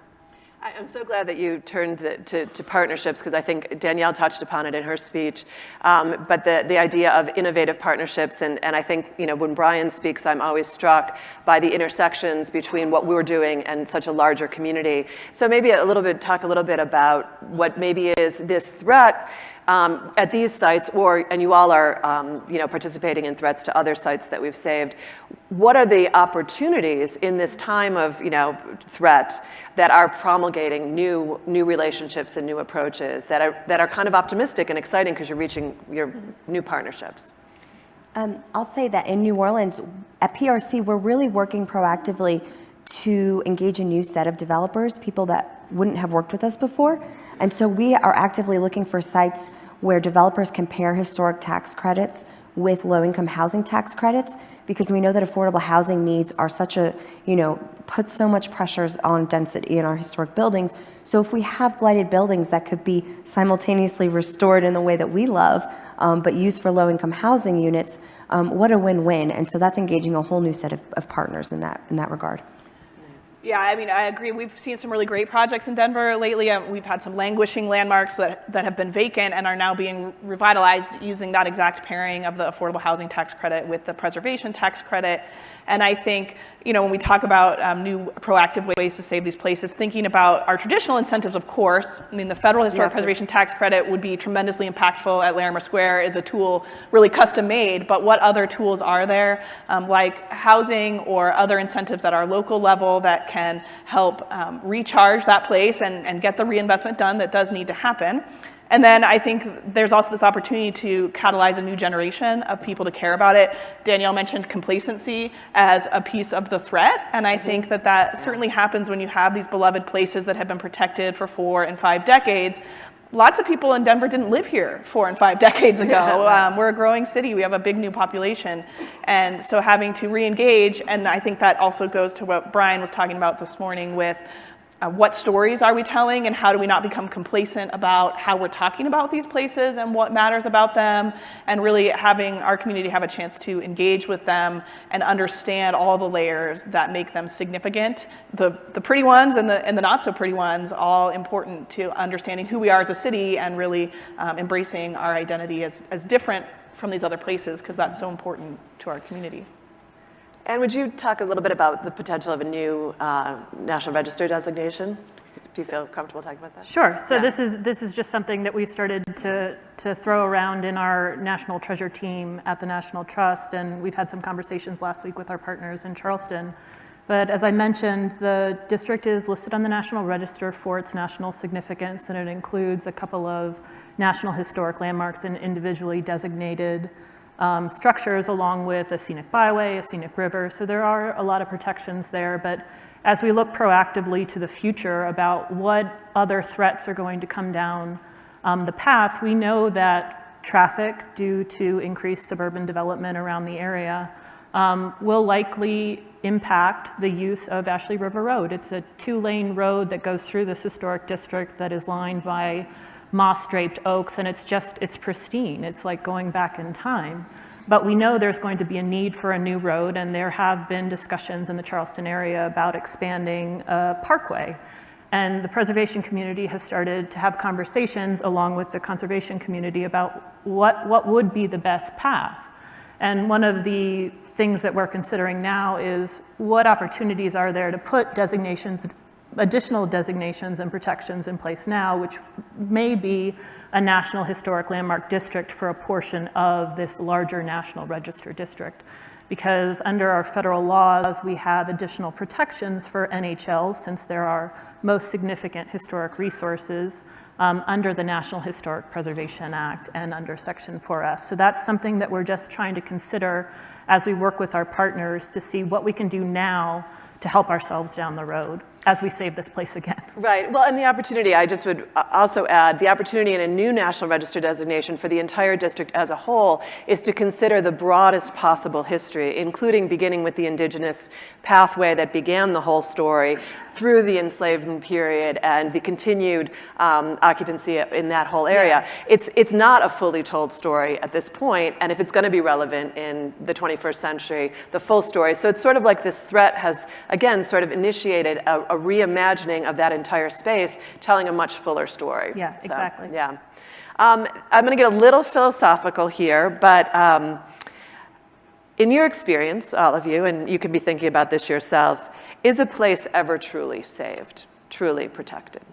I'm so glad that you turned to, to, partnerships because I think Danielle touched upon it in her speech. Um, but the, the idea of innovative partnerships, and, and I think you know when Brian speaks, I'm always struck by the intersections between what we're doing and such a larger community. So maybe a little bit, talk a little bit about what maybe is this threat um, at these sites, or, and you all are, um, you know, participating in threats to other sites that we've saved, what are the opportunities in this time of, you know, threat that are promulgating new, new relationships and new approaches that are, that are kind of optimistic and exciting because you're reaching your new partnerships? Um, I'll say that in New Orleans, at PRC, we're really working proactively to engage a new set of developers, people that wouldn't have worked with us before. And so we are actively looking for sites where developers compare historic tax credits with low-income housing tax credits because we know that affordable housing needs are such a, you know, put so much pressures on density in our historic buildings. So if we have blighted buildings that could be simultaneously restored in the way that we love, um, but used for low-income housing units, um, what a win-win. And so that's engaging a whole new set of, of partners in that, in that regard. Yeah, I mean, I agree. We've seen some really great projects in Denver lately. Uh, We've had some languishing landmarks that, that have been vacant and are now being revitalized using that exact pairing of the affordable housing tax credit with the preservation tax credit. And I think, you know, when we talk about um, new proactive ways to save these places, thinking about our traditional incentives, of course. I mean, the federal historic to- preservation tax credit would be tremendously impactful at Larimer Square is a tool really custom made, but what other tools are there, um, like housing or other incentives at our local level that can help um, recharge that place and, and get the reinvestment done that does need to happen? And then I think there's also this opportunity to catalyze a new generation of people to care about it. Danielle mentioned complacency as a piece of the threat, and I think that that certainly happens when you have these beloved places that have been protected for four and five decades. Lots of people in Denver didn't live here four and five decades ago. Um, we're a growing city. We have a big new population. And so having to re-engage, and I think that also goes to what Brian was talking about this morning with uh, what stories are we telling and how do we not become complacent about how we're talking about these places and what matters about them and really having our community have a chance to engage with them and understand all the layers that make them significant. The, the pretty ones and the, and the not so pretty ones all important to understanding who we are as a city and really um, embracing our identity as, as different from these other places because that's so important to our community And would you talk a little bit about the potential of a new uh, National Register designation? Do you feel comfortable talking about that? Sure. So Yeah. this is this is just something that we've started to to throw around in our national treasure team at the National Trust, and we've had some conversations last week with our partners in Charleston. But as I mentioned, the district is listed on the National Register for its national significance, and it includes a couple of national historic landmarks and individually designated um, structures along with a scenic byway, a scenic river. So there are a lot of protections there. But as we look proactively to the future about what other threats are going to come down um, the path, we know that traffic due to increased suburban development around the area um, will likely impact the use of Ashley River Road. It's a two-lane road that goes through this historic district that is lined by moss-draped oaks, and it's just, it's pristine. It's like going back in time. But we know there's going to be a need for a new road, and there have been discussions in the Charleston area about expanding a parkway. And the preservation community has started to have conversations along with the conservation community about what, what would be the best path. And one of the things that we're considering now is what opportunities are there to put designations, additional designations and protections in place now, which may be a National Historic Landmark District for a portion of this larger National Register District. Because under our federal laws, we have additional protections for NHL since there are most significant historic resources um, under the National Historic Preservation Act and under Section 4F. So that's something that we're just trying to consider as we work with our partners to see what we can do now to help ourselves down the road as we save this place again. Right. Well, and the opportunity, I just would uh, also add, the opportunity in a new National Register designation for the entire district as a whole is to consider the broadest possible history, including beginning with the indigenous pathway that began the whole story through the enslavement period and the continued um, occupancy in that whole area. It's, it's not a fully told story at this point, and if it's going to be relevant in the 21st century, the full story. So it's sort of like this threat has, again, sort of initiated a, a reimagining of that entire space, telling a much fuller story. Yeah, So, exactly. yeah. Um, I'm going to get a little philosophical here, but um, in your experience, all of you, and you can be thinking about this yourself, is a place ever truly saved, truly protected?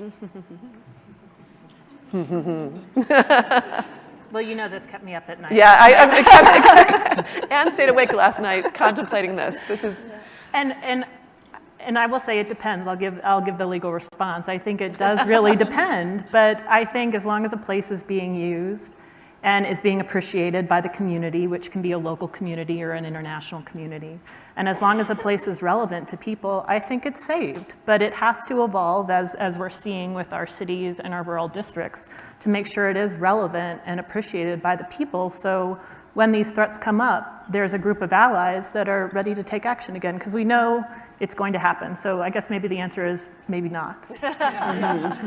Well, you know this kept me up at night. Yeah, I, I, it kept, it kept, Ann stayed awake last night contemplating this. This is, And, and, and I will say it depends. I'll give, I'll give the legal response. I think it does really depend, but I think as long as a place is being used and is being appreciated by the community, which can be a local community or an international community, and as long as a place is relevant to people, I think it's saved. But it has to evolve as, as we're seeing with our cities and our rural districts to make sure it is relevant and appreciated by the people. So when these threats come up, there's a group of allies that are ready to take action again because we know it's going to happen. So I guess maybe the answer is maybe not.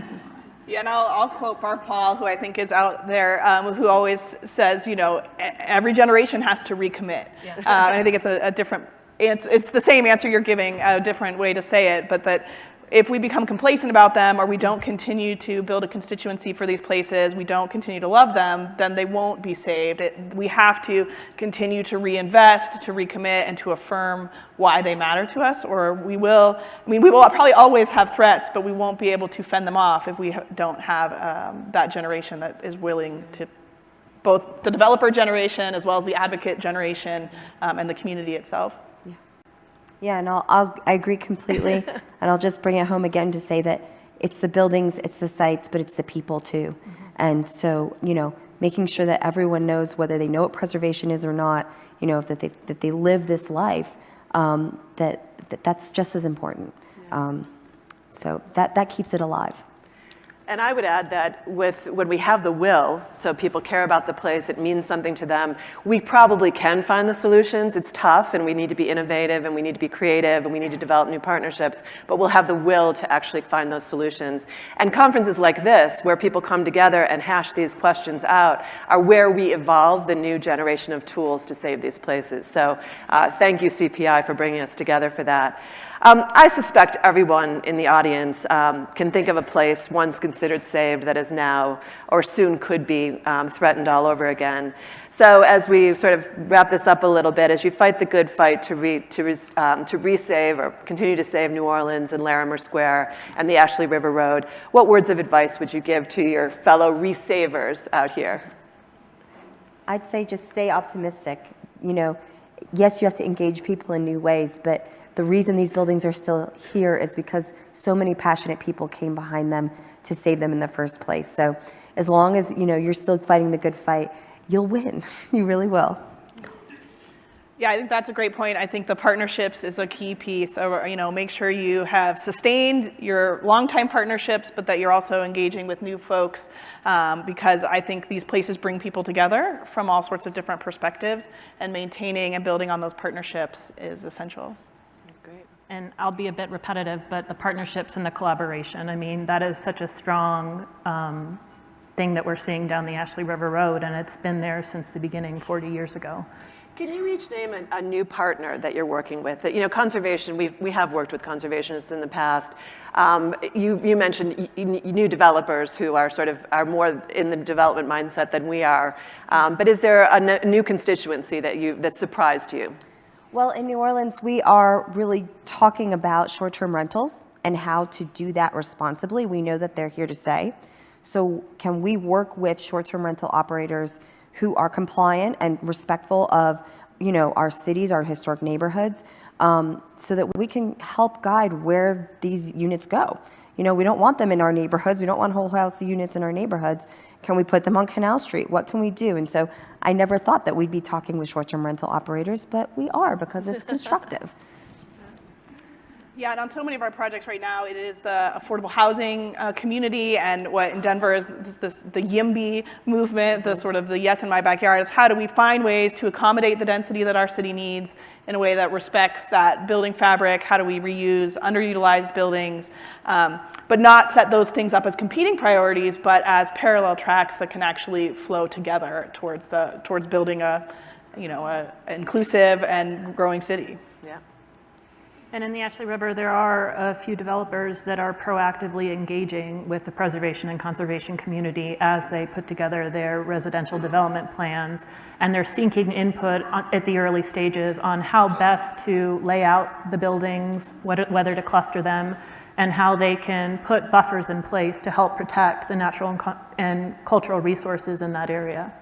Yeah, and I'll, I'll quote Barb Pahl, who I think is out there, um, who always says, you know, "E- every generation has to recommit. Uh, and I think it's a, a different it's, it's the same answer you're giving, a different way to say it, but that if we become complacent about them or we don't continue to build a constituency for these places, we don't continue to love them, then they won't be saved. It, we have to continue to reinvest, to recommit, and to affirm why they matter to us, or we will, I mean, we will probably always have threats, but we won't be able to fend them off if we don't have um, that generation that is willing to both the developer generation as well as the advocate generation um, and the community itself. Yeah, and I'll, I'll, I agree completely. and I'll just bring it home again to say that it's the buildings, it's the sites, but it's the people too. And so, you know, making sure that everyone knows whether they know what preservation is or not, you know, that they, that they live this life, um, that, that that's just as important. Um, so that, that keeps it alive. And I would add that with, when we have the will, so people care about the place, it means something to them, we probably can find the solutions. It's tough and we need to be innovative and we need to be creative and we need to develop new partnerships, but we'll have the will to actually find those solutions. And conferences like this, where people come together and hash these questions out, are where we evolve the new generation of tools to save these places. So uh, thank you, CPI, for bringing us together for that. Um, I suspect everyone in the audience um, can think of a place once considered saved that is now or soon could be um, threatened all over again. So as we sort of wrap this up a little bit, as you fight the good fight to, re, to, res, um, to resave or continue to save New Orleans and Larimer Square and the Ashley River Road, what words of advice would you give to your fellow resavers out here? I'd say just stay optimistic. You know, yes, you have to engage people in new ways, but the reason these buildings are still here is because so many passionate people came behind them to save them in the first place. So as long as you know you're still fighting the good fight, you'll win. You really will. Yeah, I think that's a great point. I think the partnerships is a key piece. So, you know, make sure you have sustained your longtime partnerships, but that you're also engaging with new folks um, because I think these places bring people together from all sorts of different perspectives and maintaining and building on those partnerships is essential. And I'll be a bit repetitive, but the partnerships and the collaboration, I mean, that is such a strong um, thing that we're seeing down the Ashley River Road, and it's been there since the beginning 40 years ago. Can you each name a, a, new partner that you're working with? That you know, conservation, we've, we have worked with conservationists in the past. Um, you, you mentioned new developers who are sort of, are more in the development mindset than we are. Um, but is there a new constituency that you, that surprised you? Well, in New Orleans, we are really talking about short-term rentals and how to do that responsibly. We know that they're here to stay. So can we work with short-term rental operators who are compliant and respectful of you know, our cities, our historic neighborhoods, um, so that we can help guide where these units go. You know, we don't want them in our neighborhoods. We don't want whole house units in our neighborhoods. Can we put them on Canal Street? What can we do? And so I never thought that we'd be talking with short-term rental operators, but we are because it's constructive. Yeah, and on so many of our projects right now, it is the affordable housing uh, community and what in Denver is this, this, the YIMBY movement, the sort of the yes in my backyard, is how do we find ways to accommodate the density that our city needs in a way that respects that building fabric, how do we reuse underutilized buildings, um, but not set those things up as competing priorities, but as parallel tracks that can actually flow together towards, the, towards building a, you know, a, inclusive and growing city. And in the Ashley River, there are a few developers that are proactively engaging with the preservation and conservation community as they put together their residential development plans. And they're seeking input at the early stages on how best to lay out the buildings, whether to cluster them, and how they can put buffers in place to help protect the natural and cultural resources in that area.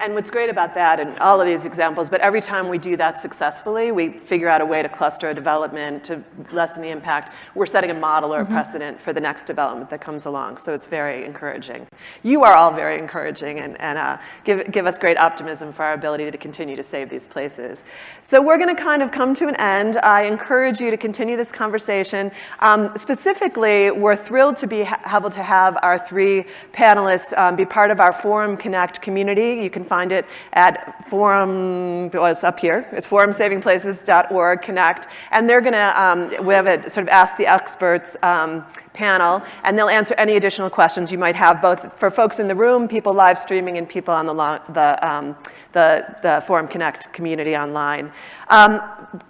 And what's great about that, and all of these examples, but every time we do that successfully, we figure out a way to cluster a development to lessen the impact. We're setting a model or a mm -hmm. precedent for the next development that comes along. So it's very encouraging. You are all very encouraging and, and uh, give, give us great optimism for our ability to continue to save these places. So we're going to kind of come to an end. I encourage you to continue this conversation. Um, specifically, we're thrilled to be able to have our three panelists um, be part of our Forum Connect community. You can can find it at Forum, well, it's up here. It's forumsavingplaces.org, connect. And they're going to, um, we have a sort of ask the experts um, panel, and they'll answer any additional questions you might have, both for folks in the room, people live streaming, and people on the, the, um, the, the Forum Connect community online. Um,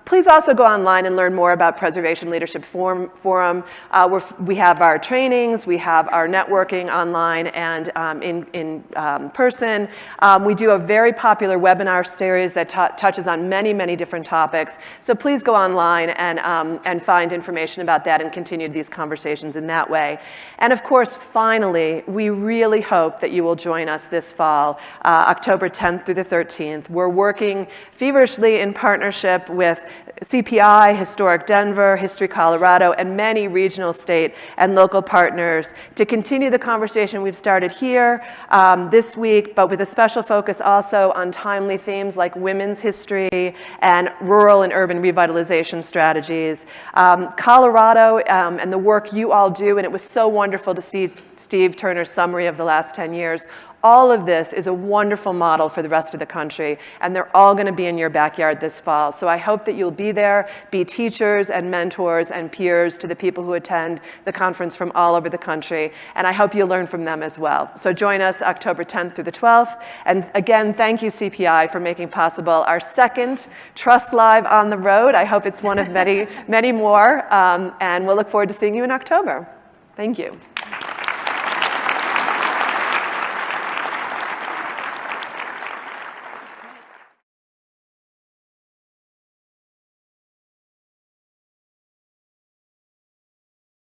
please also go online and learn more about Preservation Leadership Forum. Forum. Uh, we have our trainings, we have our networking online and um, in, in um, person. Um, we do a very popular webinar series that touches on many, many different topics. So please go online and, um, and find information about that and continue these conversations in that way. And of course, finally, we really hope that you will join us this fall, uh, October 10th through the 13th. We're working feverishly in partnership with CPI, Historic Denver, History Colorado, and many regional, state, and local partners to continue the conversation we've started here um, this week, but with a special focus also on timely themes like women's history and rural and urban revitalization strategies. Um, Colorado um, and the work you all do, and it was so wonderful to see Steve Turner's summary of the last 10 years, all of this is a wonderful model for the rest of the country, and they're all going to be in your backyard this fall. So I hope that you'll be there, be teachers and mentors and peers to the people who attend the conference from all over the country, and I hope you'll learn from them as well. So join us October 10th through the 12th, and again, thank you CPI for making possible our second Trust Live on the road. I hope it's one of many, many more, um, and we'll look forward to seeing you in October. Thank you.